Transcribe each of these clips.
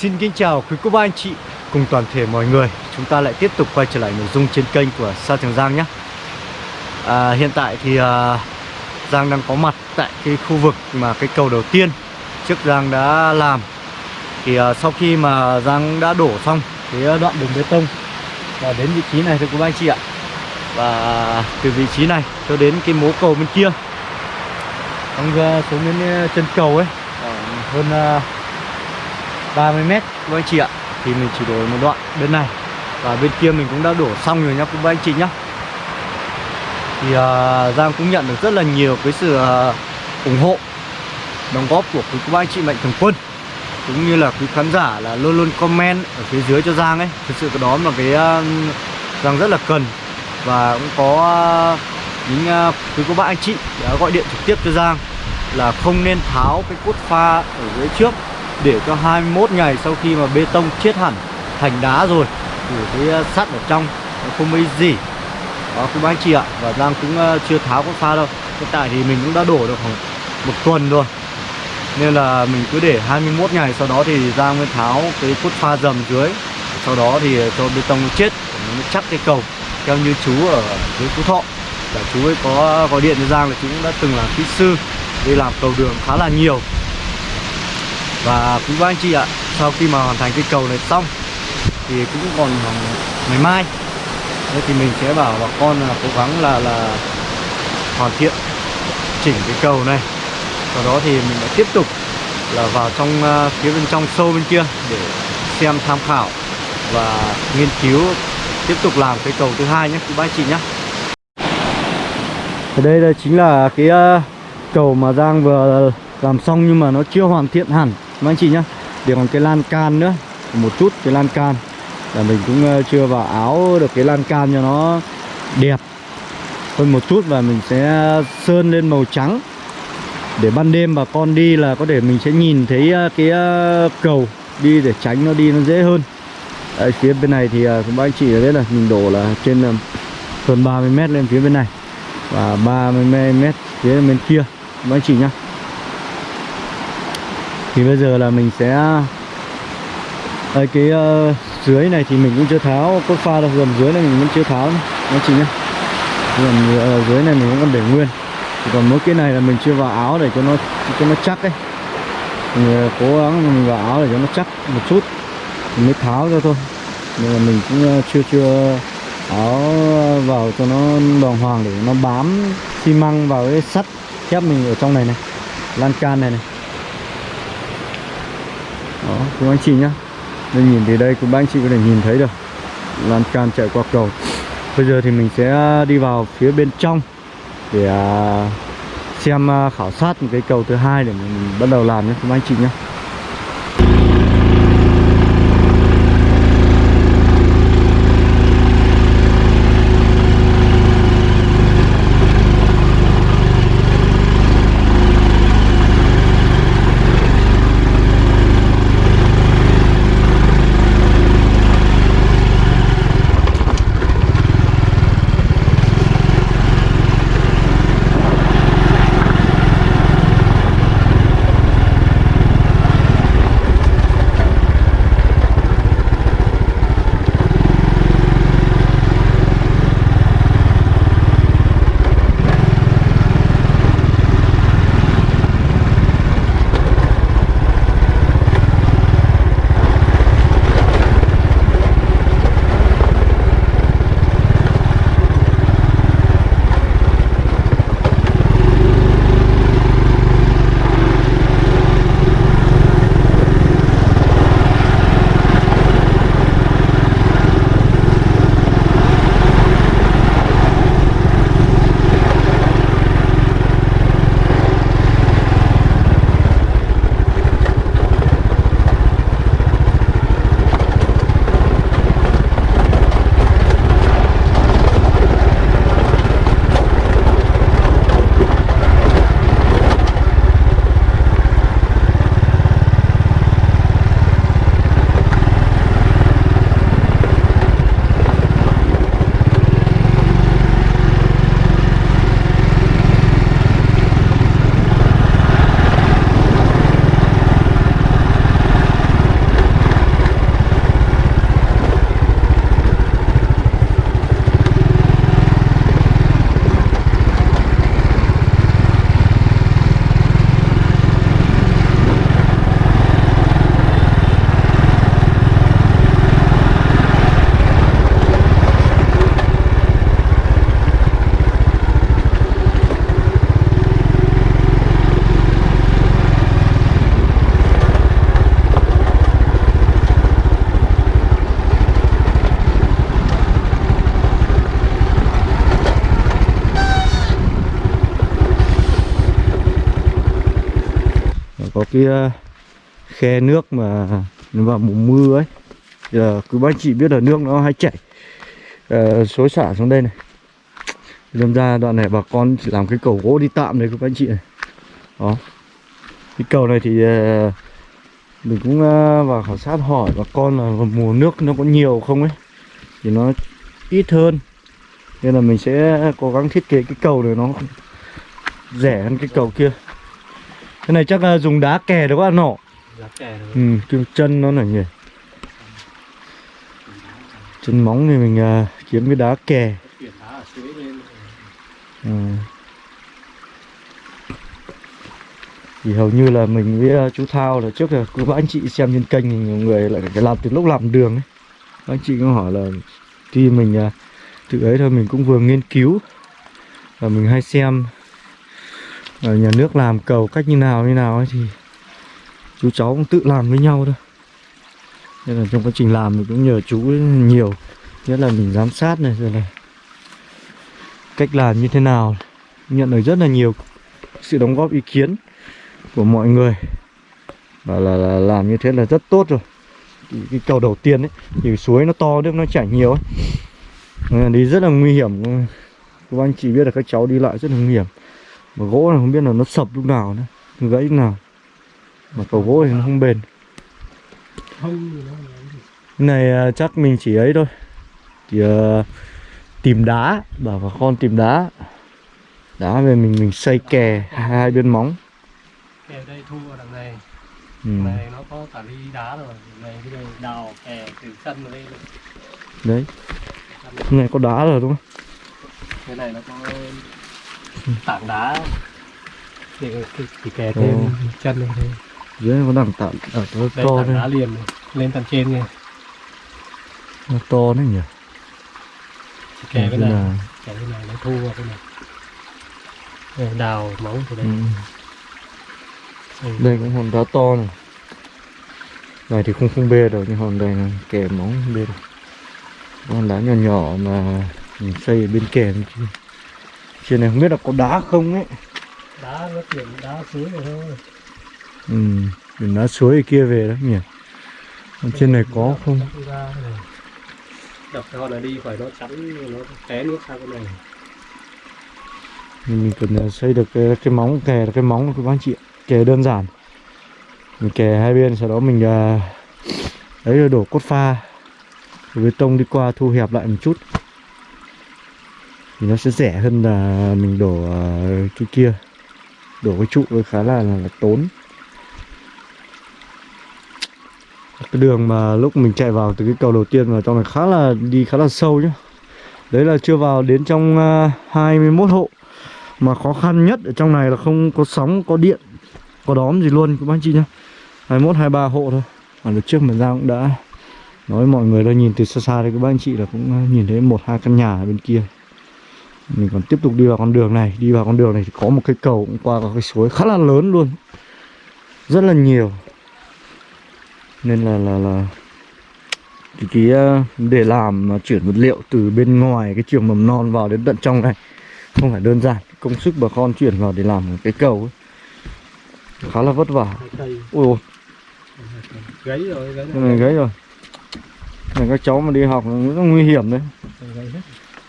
xin kính chào quý cô bác anh chị cùng toàn thể mọi người. Chúng ta lại tiếp tục quay trở lại nội dung trên kênh của Sa Trường Giang nhé. À, Hiện tại thì à, Giang đang có mặt tại cái khu vực mà cái cầu đầu tiên Trước Giang đã làm. Thì à, sau khi mà Giang đã đổ xong cái đoạn đường bê tông Và đến vị trí này thưa quý bác anh chị ạ. Và từ vị trí này cho đến cái mố cầu bên kia Xong à, xuống đến à, chân cầu ấy hơn à, 30 mét các anh chị ạ. Thì mình chỉ đổ một đoạn bên này. Và bên kia mình cũng đã đổ xong rồi nhá các anh chị nhá. Thì uh, Giang cũng nhận được rất là nhiều cái sự uh, ủng hộ đóng góp của quý cô bác anh chị mạnh thường quân. Cũng như là quý khán giả là luôn luôn comment ở phía dưới cho Giang ấy. Thực sự cái đó là cái uh, Giang rất là cần. Và cũng có uh, những uh, quý cô bác anh chị đã gọi điện trực tiếp cho Giang là không nên tháo cái cốt pha ở dưới trước để cho 21 ngày sau khi mà bê tông chết hẳn, thành đá rồi, thì cái ờ, sắt ở trong nó không mấy gì. Đó các anh chị ạ, và Giang cũng ờ, chưa tháo cốt pha đâu. Hiện tại thì mình cũng đã đổ được khoảng một tuần rồi. Nên là mình cứ để 21 ngày sau đó thì Giang mới tháo cái cốt pha dầm dưới. Sau đó thì ờ, cho bê tông nó chết nó chắc cái cầu theo như chú ở dưới Phú Thọ. Là chú ấy có gọi điện cho Giang là chú cũng đã từng là kỹ sư đi làm cầu đường khá là nhiều và quý bác anh chị ạ sau khi mà hoàn thành cái cầu này xong thì cũng còn ngày mai. Thế thì mình sẽ bảo bà con là cố gắng là là hoàn thiện chỉnh cái cầu này. Sau đó thì mình lại tiếp tục là vào trong uh, phía bên trong sâu bên kia để xem tham khảo và nghiên cứu tiếp tục làm cái cầu thứ hai nhé quý bác anh chị nhé. Ở đây là chính là cái uh, cầu mà Giang vừa làm xong nhưng mà nó chưa hoàn thiện hẳn mà anh chị nhá. Để còn cái lan can nữa một chút cái lan can. Là mình cũng ờ, chưa vào áo được cái lan can cho nó đẹp. Hơn một chút và mình sẽ sơn lên màu trắng. Để ban đêm bà con đi là có thể mình sẽ nhìn thấy ờ, cái ờ, cầu đi để tránh nó đi nó dễ hơn. Đấy, phía bên này thì cũng bác anh chị biết là mình đổ là trên hơn 30 mét lên phía bên này và 30 mét phía bên kia. Các anh chị nhá thì bây giờ là mình sẽ ở cái uh, dưới này thì mình cũng chưa tháo cốt pha đâu gầm dưới này mình vẫn chưa tháo nó chị nhá. Gầm uh, dưới này mình vẫn còn để nguyên. Thì còn mỗi cái này là mình chưa vào áo để cho nó cho nó chắc ấy. Mình uh, cố gắng mình vào áo để cho nó chắc một chút. Mình mới tháo ra thôi. Nhưng mà mình cũng uh, chưa chưa áo vào cho nó đoàn hoàng để nó bám xi măng vào cái sắt thép mình ở trong này này lan can này này đó, cô anh chị nhá. Nên nhìn từ đây cũng anh chị có thể nhìn thấy được lan can chạy qua cầu. Bây giờ thì mình sẽ đi vào phía bên trong để à, xem à, khảo sát một cái cầu thứ hai để mình bắt đầu làm nhé các anh chị nhé cái ờ, khe nước mà nó vào mùa mưa ấy. Giờ cứ bác chị biết là nước nó hay chảy uh, xối xả xuống đây này. Đâm ra đoạn này bà con chỉ làm cái cầu gỗ đi tạm đấy các anh chị này. Đó. Cái cầu này thì uh, mình cũng uh, vào khảo sát hỏi bà con là mùa nước nó có nhiều không ấy thì nó ít hơn. Nên là mình sẽ cố gắng thiết kế cái cầu này nó rẻ hơn cái cầu kia cái này chắc là dùng đá kè được quá nọ? Lá kè rồi ừ cái chân nó là nhỉ? Chân móng thì mình uh, kiếm cái đá kè. Đá Ừ. Thì hầu như là mình với uh, chú Thao là trước là cứ các anh chị xem trên kênh thì nhiều người lại làm từ lúc làm đường ấy. Các anh chị có hỏi là khi mình tự ấy thôi mình cũng vừa nghiên cứu và mình hay xem ở nhà nước làm cầu cách như nào như nào ấy thì chú cháu cũng tự làm với nhau thôi. Nên là trong quá trình làm mình cũng nhờ chú nhiều. Nhất là mình giám sát này rồi này cách làm như thế nào. Nhận được rất là nhiều sự đóng góp ý kiến của mọi người. Và là, là làm như thế là rất tốt rồi. Cái cầu đầu tiên ấy thì suối nó to nước nó chảy nhiều ấy. Đi rất là nguy hiểm. Các anh chị biết là các cháu đi lại rất là nguy hiểm mà gỗ này không biết là nó sập lúc nào nữa. Gãy lúc nào. Mà cầu gỗ thì nó không bền. Cái này à, chắc mình chỉ ấy thôi. Thì à, tìm đá. Bảo bà con tìm đá. Đá về mình mình xây kè hai, bên móng. Kè đây thu ở đằng này. Ừ. này nó có cả ly đá rồi. Này bây giờ đào kè từ sân vào đây đấy. Cái này có đá rồi đúng không? Cái này nó có tảng đá. Để cái, cái kè thêm Ồ. chân này thôi dưới này có đằng tạm ở đây to tảng đá liền này. lên tầng trên này nó to đấy nhỉ? Kè cái Thế này là- kè cái này nó thu vào cái này. Đây, đào móng từ đây. Ừ. Đây. Cũng hòn đá to này. Này thì không không bê được nhưng hòn đây là kè móng không bê được. Hòn đá nhỏ nhỏ mà mình xây ở bên kè bên kia trên này không biết là có đá không ấy. Đá nó chuyển đá suối rồi thôi. Ừ mình đá suối kia về đó nhỉ. Còn trên này có không? Này. đập cho nó đi phải nó chắn nó té nước sang cái này. Mình, mình cần ờ, xây được cái, cái móng kè là cái móng của các anh chị kè đơn giản. Mình kè hai bên sau đó mình uh, đấy rồi đổ cốt pha. Bê tông đi qua thu hẹp lại một chút thì nó sẽ rẻ hơn là mình đổ ờ, cái kia. Đổ cái trụ khá là, là, là tốn. Cái đường mà lúc mình chạy vào từ cái cầu đầu tiên vào trong này khá là đi khá là sâu nhá. Đấy là chưa vào đến trong ờ, uh, 21 hộ. Mà khó khăn nhất ở trong này là không có sóng có điện có đóm gì luôn các anh chị nhá. 21 23 hộ thôi. Mà lúc trước mình ra cũng đã nói mọi người đã nhìn từ xa xa thì các anh chị là cũng ờ, nhìn thấy một hai căn nhà ở bên kia mình còn tiếp tục đi vào con đường này. Đi vào con đường này thì có một cái cầu cũng qua cái suối khá là lớn luôn. Rất là nhiều. Nên là là là cái, cái ờ, để làm chuyển vật liệu từ bên ngoài cái trường mầm non vào đến tận trong này không phải đơn giản. Công sức bà con chuyển vào để làm cái cầu ấy khá là vất vả. Ui ôi gáy rồi gáy này gãy rồi. này các cháu mà đi học là rất nguy hiểm đấy. Gáy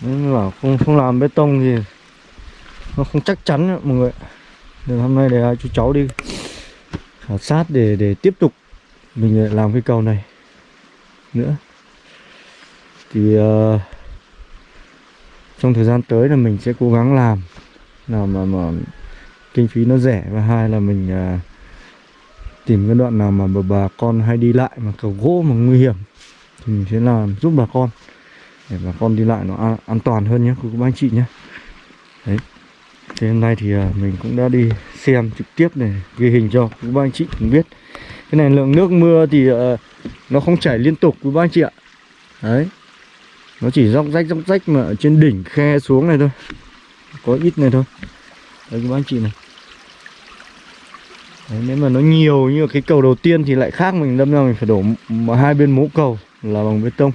nên là không không làm bê tông thì nó không chắc chắn nữa, mọi người nên hôm nay để chú cháu đi khảo sát để để tiếp tục mình làm cái cầu này nữa. Thì uh, trong thời gian tới là mình sẽ cố gắng làm. Nào mà mà kinh phí nó rẻ và hai là mình uh, tìm cái đoạn nào mà bà, bà con hay đi lại mà cầu gỗ mà nguy hiểm thì mình sẽ làm giúp bà con để bà con đi lại nó an, an toàn hơn nhé các anh chị nhé. Đấy. Thế hôm nay thì à, mình cũng đã đi xem trực tiếp này, ghi hình cho các anh chị cũng biết. Cái này lượng nước mưa thì à, nó không chảy liên tục các anh chị ạ. Đấy. Nó chỉ róc rách róc rách mà ở trên đỉnh khe xuống này thôi. Có ít này thôi. Đấy các anh chị này. Đấy, nếu mà nó nhiều như cái cầu đầu tiên thì lại khác mình đâm ra mình phải đổ hai bên mố cầu là bằng bê tông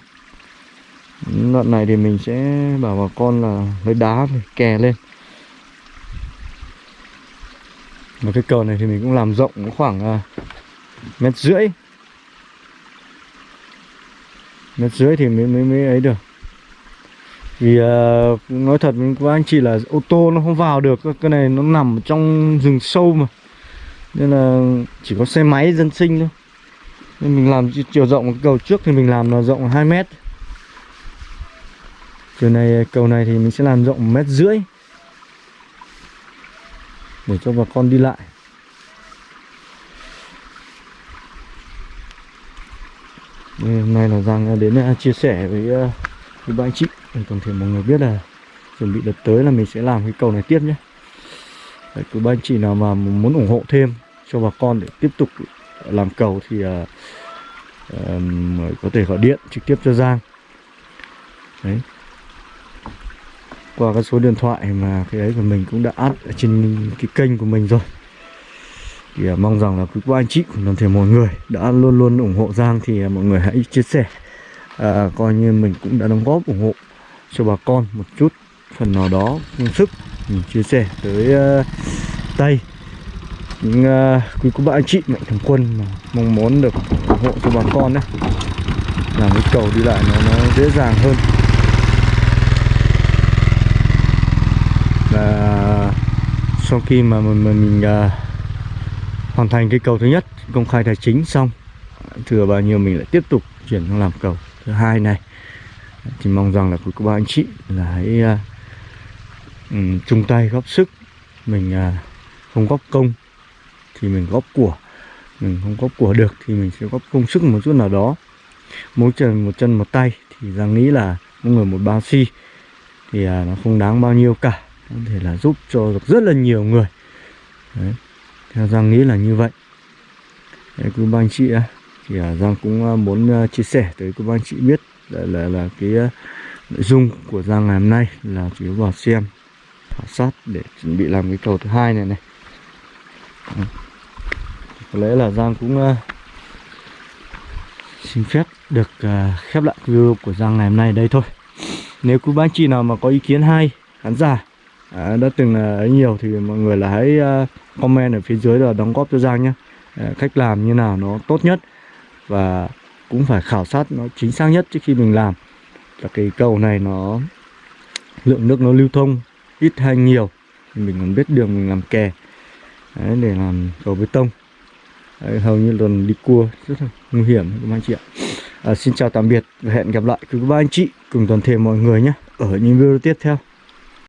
đoạn này thì mình sẽ bảo bà con là lấy đá để kè lên. Mà cái cầu này thì mình cũng làm rộng khoảng uh, mét rưỡi. Mét rưỡi thì mới, mới, mới ấy được. Vì uh, nói thật với anh chị là ô tô nó không vào được Cái này nó nằm trong rừng sâu mà. Nên là chỉ có xe máy dân sinh thôi. Nên mình làm chiều rộng cái cầu trước thì mình làm là rộng 2 mét. Chiều này à, cầu này thì mình sẽ làm rộng 1 mét rưỡi Để cho bà con đi lại. Đây, Hôm nay là Giang đến à, chia sẻ với, à, với ba anh chị. Để toàn thể mọi người biết là chuẩn bị đợt tới là mình sẽ làm cái cầu này tiếp nhé. Đấy, cứ ba anh chị nào mà muốn ủng hộ thêm cho bà con để tiếp tục làm cầu thì uh, um, có thể gọi điện trực tiếp cho Giang. Đấy qua cái số điện thoại mà cái ấy của mình cũng đã up ở trên cái kênh của mình rồi. Thì à, mong rằng là quý cô anh chị cũng toàn thể mọi người đã luôn luôn ủng hộ Giang thì à, mọi người hãy chia sẻ. À, coi như mình cũng đã đóng góp ủng hộ cho bà con một chút phần nào đó công sức mình chia sẻ tới uh, tay. Những uh, quý cô bác anh chị mạnh thường quân mà mong muốn được ủng hộ cho bà con đấy làm cái cầu đi lại nó nó dễ dàng hơn. Và sau khi mà mình mình, mình uh, hoàn thành cái cầu thứ nhất công khai tài chính xong thừa bao nhiêu mình lại tiếp tục chuyển sang làm cầu thứ hai này. Thì mong rằng là quý cô bác anh chị là hãy uh, um, chung tay góp sức mình uh, không góp công thì mình góp của mình không góp của được thì mình sẽ góp công sức một chút nào đó. Mỗi chân một chân một tay thì rằng nghĩ là mỗi người một bao xi thì à, nó không đáng bao nhiêu cả có thể là giúp cho được rất là nhiều người Đấy. theo Giang nghĩ là như vậy Đấy, quý ba anh chị thì à, Giang cũng à, muốn à, chia sẻ tới quý ba anh chị biết là là, là cái nội dung của Giang ngày hôm nay là chủ yếu vào xem khảo sát để chuẩn bị làm cái cầu thứ hai này này Đấy. có lẽ là Giang cũng xin phép được uh, khép lại video của Giang ngày hôm nay đây thôi nếu quý ba anh chị nào mà có ý kiến hay khán giả à, đã từng là ấy nhiều thì mọi người là hãy à, comment ở phía dưới là đóng góp cho Giang nhé. À, cách làm như nào nó tốt nhất và cũng phải khảo sát nó chính xác nhất trước khi mình làm. Là cái cầu này nó lượng nước nó lưu thông ít hay nhiều mình còn biết đường mình làm kè. Đấy, để làm cầu bê tông. Đấy, hầu như lần đi cua rất là nguy hiểm các anh chị ạ. À, xin chào tạm biệt và hẹn gặp lại. Quý ba anh chị. Cùng toàn thể mọi người nhé. Ở những video tiếp theo.